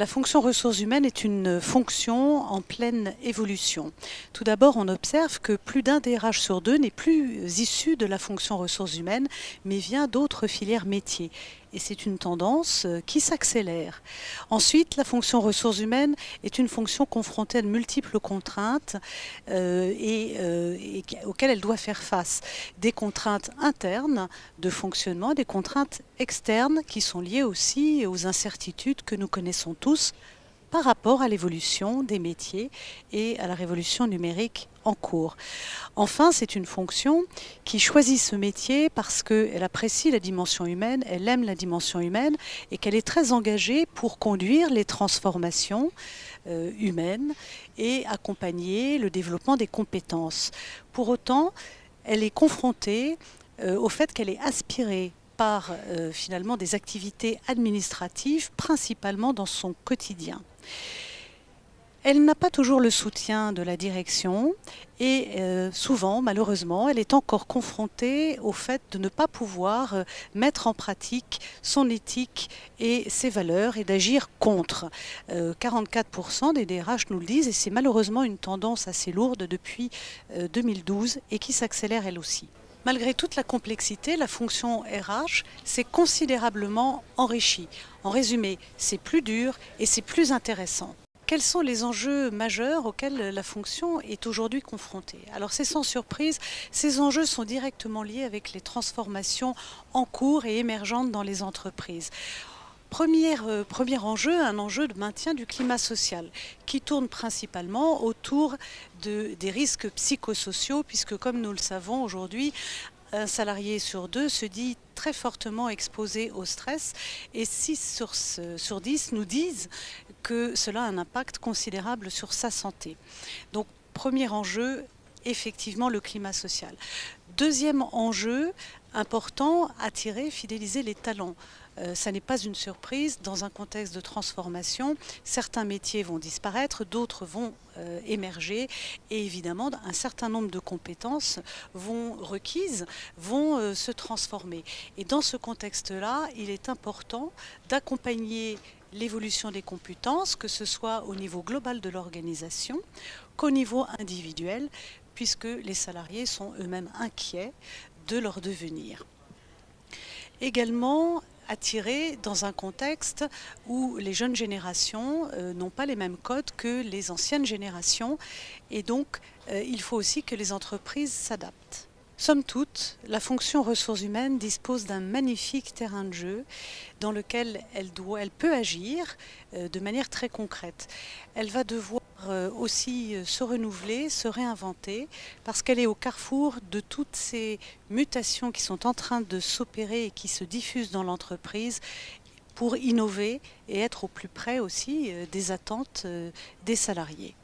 La fonction ressources humaines est une fonction en pleine évolution. Tout d'abord, on observe que plus d'un des DRH sur deux n'est plus issu de la fonction ressources humaines, mais vient d'autres filières métiers et c'est une tendance euh, qui s'accélère. Ensuite, la fonction ressources humaines est une fonction confrontée à de multiples contraintes euh, euh, auxquelles elle doit faire face. Des contraintes internes de fonctionnement, des contraintes externes qui sont liées aussi aux incertitudes que nous connaissons tous par rapport à l'évolution des métiers et à la révolution numérique en cours. Enfin, c'est une fonction qui choisit ce métier parce qu'elle apprécie la dimension humaine, elle aime la dimension humaine et qu'elle est très engagée pour conduire les transformations euh, humaines et accompagner le développement des compétences. Pour autant, elle est confrontée euh, au fait qu'elle est aspirée par euh, finalement des activités administratives, principalement dans son quotidien. Elle n'a pas toujours le soutien de la direction et euh, souvent, malheureusement, elle est encore confrontée au fait de ne pas pouvoir euh, mettre en pratique son éthique et ses valeurs et d'agir contre. Euh, 44% des DRH nous le disent et c'est malheureusement une tendance assez lourde depuis 2012 euh, et qui s'accélère elle aussi. Malgré toute la complexité, la fonction RH s'est considérablement enrichie. En résumé, c'est plus dur et c'est plus intéressant. Quels sont les enjeux majeurs auxquels la fonction est aujourd'hui confrontée? Alors c'est sans surprise, ces enjeux sont directement liés avec les transformations en cours et émergentes dans les entreprises. Premier, euh, premier, enjeu, un enjeu de maintien du climat social qui tourne principalement autour de, des risques psychosociaux puisque comme nous le savons aujourd'hui, un salarié sur deux se dit très fortement exposé au stress et 6 sur, sur 10 nous disent que cela a un impact considérable sur sa santé. Donc premier enjeu, effectivement le climat social. Deuxième enjeu important, attirer, fidéliser les talents. Euh, ça n'est pas une surprise. Dans un contexte de transformation, certains métiers vont disparaître, d'autres vont euh, émerger et évidemment un certain nombre de compétences vont requises vont euh, se transformer. Et dans ce contexte-là, il est important d'accompagner l'évolution des compétences, que ce soit au niveau global de l'organisation qu'au niveau individuel, puisque les salariés sont eux-mêmes inquiets de leur devenir. Également, attirés dans un contexte où les jeunes générations euh, n'ont pas les mêmes codes que les anciennes générations et donc euh, il faut aussi que les entreprises s'adaptent. Somme toute, la fonction ressources humaines dispose d'un magnifique terrain de jeu dans lequel elle, doit, elle peut agir euh, de manière très concrète. Elle va devoir aussi euh, se renouveler, se réinventer, parce qu'elle est au carrefour de toutes ces mutations qui sont en train de s'opérer et qui se diffusent dans l'entreprise pour innover et être au plus près aussi des attentes des salariés.